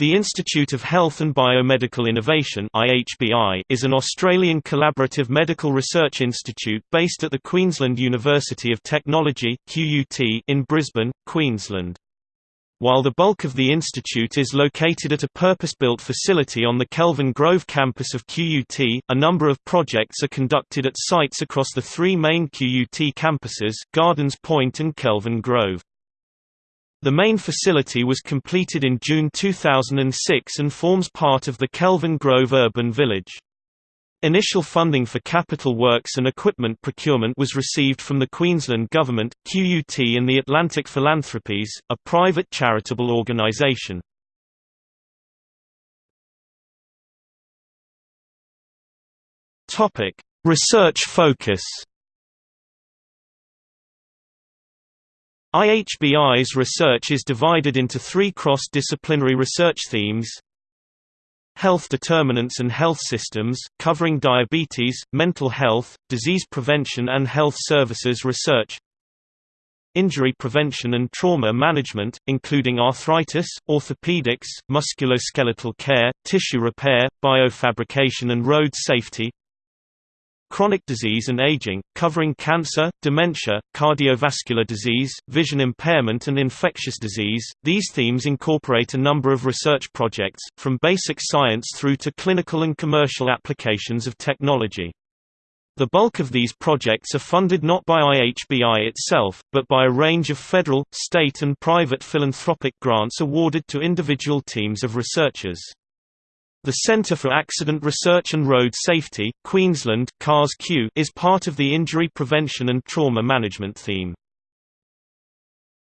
The Institute of Health and Biomedical Innovation is an Australian collaborative medical research institute based at the Queensland University of Technology in Brisbane, Queensland. While the bulk of the institute is located at a purpose-built facility on the Kelvin Grove campus of QUT, a number of projects are conducted at sites across the three main QUT campuses, Gardens Point and Kelvin Grove. The main facility was completed in June 2006 and forms part of the Kelvin Grove Urban Village. Initial funding for capital works and equipment procurement was received from the Queensland Government, QUT and the Atlantic Philanthropies, a private charitable organisation. Research focus IHBI's research is divided into three cross-disciplinary research themes. Health determinants and health systems, covering diabetes, mental health, disease prevention and health services research. Injury prevention and trauma management, including arthritis, orthopedics, musculoskeletal care, tissue repair, biofabrication and road safety Chronic disease and aging, covering cancer, dementia, cardiovascular disease, vision impairment and infectious disease. These themes incorporate a number of research projects, from basic science through to clinical and commercial applications of technology. The bulk of these projects are funded not by IHBI itself, but by a range of federal, state and private philanthropic grants awarded to individual teams of researchers. The Centre for Accident Research and Road Safety, Queensland CARRS-Q, is part of the Injury Prevention and Trauma Management theme.